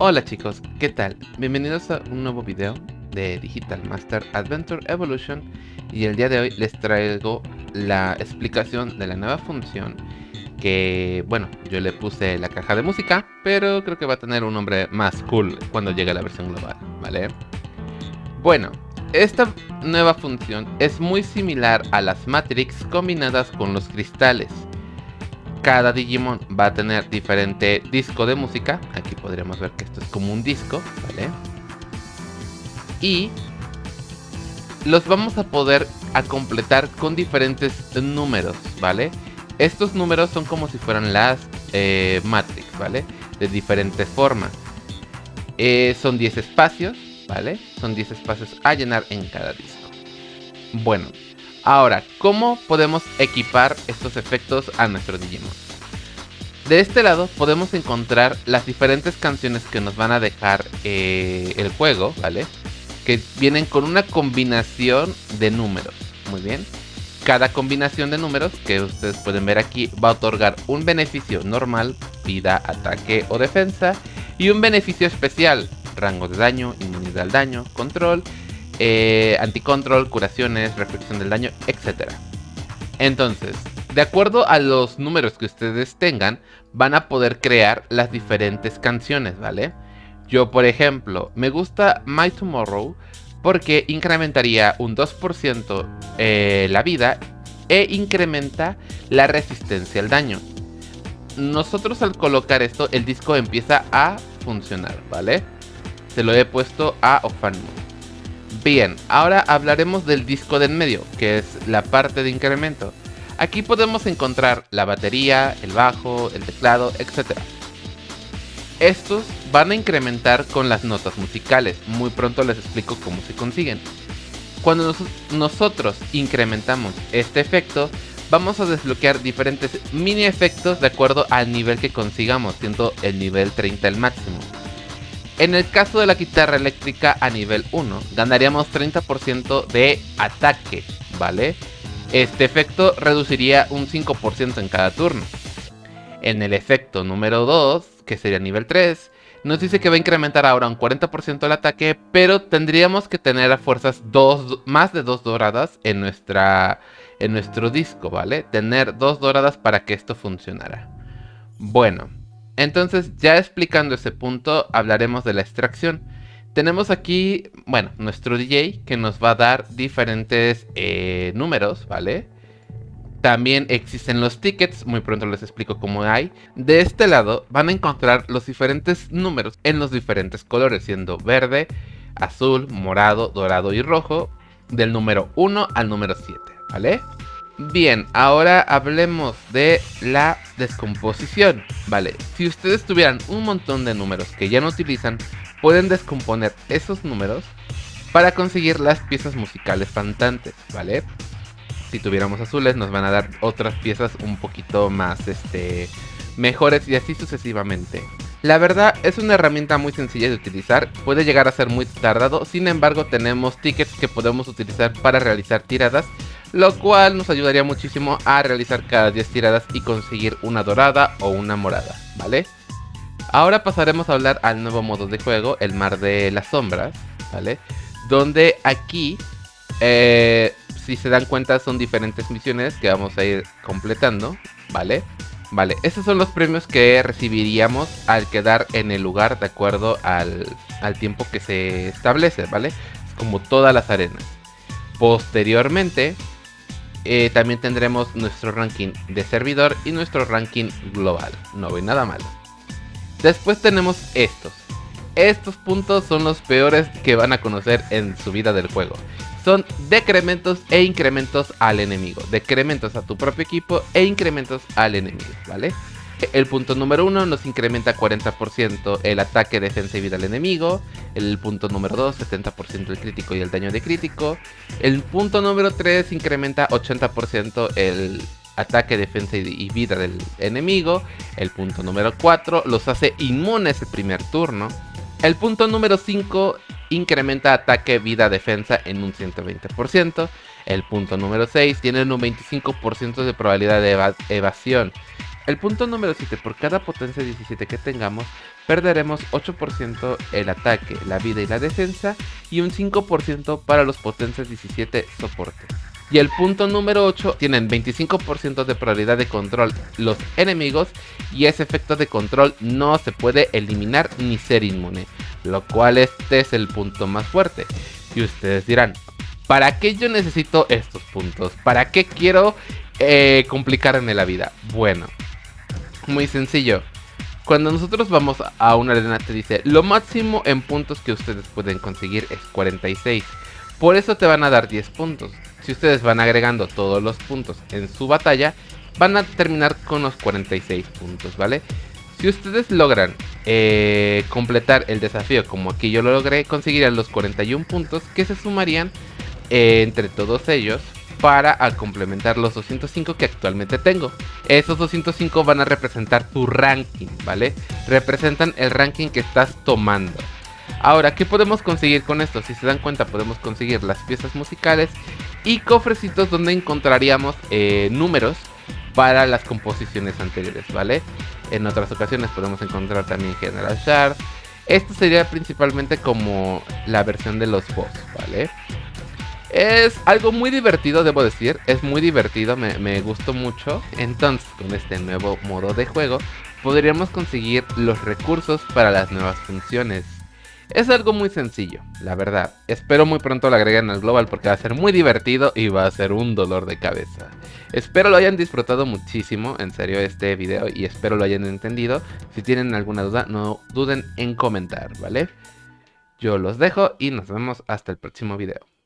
Hola chicos, ¿qué tal? Bienvenidos a un nuevo video de Digital Master Adventure Evolution y el día de hoy les traigo la explicación de la nueva función que, bueno, yo le puse la caja de música, pero creo que va a tener un nombre más cool cuando llegue a la versión global, ¿vale? Bueno, esta nueva función es muy similar a las Matrix combinadas con los cristales. Cada Digimon va a tener diferente disco de música. Aquí podríamos ver que esto es como un disco, ¿vale? Y los vamos a poder a completar con diferentes números, ¿vale? Estos números son como si fueran las eh, Matrix, ¿vale? De diferentes formas. Eh, son 10 espacios, ¿vale? Son 10 espacios a llenar en cada disco. Bueno, ahora, ¿cómo podemos equipar estos efectos a nuestro Digimon? De este lado podemos encontrar las diferentes canciones que nos van a dejar eh, el juego, ¿vale? Que vienen con una combinación de números, muy bien. Cada combinación de números que ustedes pueden ver aquí va a otorgar un beneficio normal, vida, ataque o defensa, y un beneficio especial, rango de daño, inmunidad al daño, control, eh, anticontrol, curaciones, reflexión del daño, etc. Entonces, de acuerdo a los números que ustedes tengan, van a poder crear las diferentes canciones, ¿vale? Yo, por ejemplo, me gusta My Tomorrow porque incrementaría un 2% eh, la vida e incrementa la resistencia al daño. Nosotros al colocar esto, el disco empieza a funcionar, ¿vale? Se lo he puesto a Ofanmu. Bien, ahora hablaremos del disco de en medio, que es la parte de incremento. Aquí podemos encontrar la batería, el bajo, el teclado, etc. Estos van a incrementar con las notas musicales, muy pronto les explico cómo se consiguen. Cuando nosotros incrementamos este efecto, vamos a desbloquear diferentes mini efectos de acuerdo al nivel que consigamos, siendo el nivel 30 el máximo. En el caso de la guitarra eléctrica a nivel 1, ganaríamos 30% de ataque, ¿vale? Este efecto reduciría un 5% en cada turno. En el efecto número 2, que sería nivel 3, nos dice que va a incrementar ahora un 40% el ataque, pero tendríamos que tener a fuerzas dos, más de 2 doradas en, nuestra, en nuestro disco, ¿vale? Tener dos doradas para que esto funcionara. Bueno, entonces, ya explicando ese punto, hablaremos de la extracción. Tenemos aquí, bueno, nuestro DJ que nos va a dar diferentes eh, números, ¿vale? También existen los tickets, muy pronto les explico cómo hay. De este lado van a encontrar los diferentes números en los diferentes colores, siendo verde, azul, morado, dorado y rojo, del número 1 al número 7, ¿vale? Bien, ahora hablemos de la descomposición. Vale, si ustedes tuvieran un montón de números que ya no utilizan, pueden descomponer esos números para conseguir las piezas musicales faltantes, ¿vale? Si tuviéramos azules nos van a dar otras piezas un poquito más, este, mejores y así sucesivamente. La verdad es una herramienta muy sencilla de utilizar, puede llegar a ser muy tardado, sin embargo tenemos tickets que podemos utilizar para realizar tiradas lo cual nos ayudaría muchísimo a realizar cada 10 tiradas y conseguir una dorada o una morada, ¿vale? Ahora pasaremos a hablar al nuevo modo de juego, el mar de las sombras, ¿vale? Donde aquí, eh, si se dan cuenta, son diferentes misiones que vamos a ir completando, ¿vale? Vale, esos son los premios que recibiríamos al quedar en el lugar de acuerdo al, al tiempo que se establece, ¿vale? Como todas las arenas. Posteriormente, eh, también tendremos nuestro ranking de servidor y nuestro ranking global. No ve nada malo. Después tenemos estos. Estos puntos son los peores que van a conocer en su vida del juego. Son decrementos e incrementos al enemigo. Decrementos a tu propio equipo e incrementos al enemigo, ¿vale? El punto número 1 nos incrementa 40% el ataque, defensa y vida al enemigo. El punto número 2, 70% el crítico y el daño de crítico. El punto número 3 incrementa 80% el ataque, defensa y vida del enemigo. El punto número 4 los hace inmunes el primer turno. El punto número 5 incrementa ataque, vida, defensa en un 120%. El punto número 6 tiene un 25% de probabilidad de evasión El punto número 7, por cada potencia 17 que tengamos, perderemos 8% el ataque, la vida y la defensa y un 5% para los potencias 17 soporte. Y el punto número 8, tienen 25% de probabilidad de control los enemigos y ese efecto de control no se puede eliminar ni ser inmune, lo cual este es el punto más fuerte. Y ustedes dirán, ¿para qué yo necesito estos puntos? ¿Para qué quiero eh, complicarme la vida? Bueno, muy sencillo. Cuando nosotros vamos a una arena te dice, lo máximo en puntos que ustedes pueden conseguir es 46. Por eso te van a dar 10 puntos. Si ustedes van agregando todos los puntos en su batalla, van a terminar con los 46 puntos, ¿vale? Si ustedes logran eh, completar el desafío como aquí yo lo logré, conseguirían los 41 puntos que se sumarían eh, entre todos ellos para complementar los 205 que actualmente tengo. Esos 205 van a representar tu ranking, ¿vale? Representan el ranking que estás tomando. Ahora, ¿qué podemos conseguir con esto? Si se dan cuenta, podemos conseguir las piezas musicales y cofrecitos donde encontraríamos eh, números para las composiciones anteriores, ¿vale? En otras ocasiones podemos encontrar también General Shard. Esto sería principalmente como la versión de los boss, ¿vale? Es algo muy divertido, debo decir. Es muy divertido, me, gustó mucho. Entonces, con este nuevo modo de juego, podríamos conseguir los recursos para las nuevas funciones. Es algo muy sencillo, la verdad. Espero muy pronto lo agreguen al global porque va a ser muy divertido y va a ser un dolor de cabeza. Espero lo hayan disfrutado muchísimo, en serio, este video y espero lo hayan entendido. Si tienen alguna duda, no duden en comentar, ¿vale? Yo los dejo y nos vemos hasta el próximo video.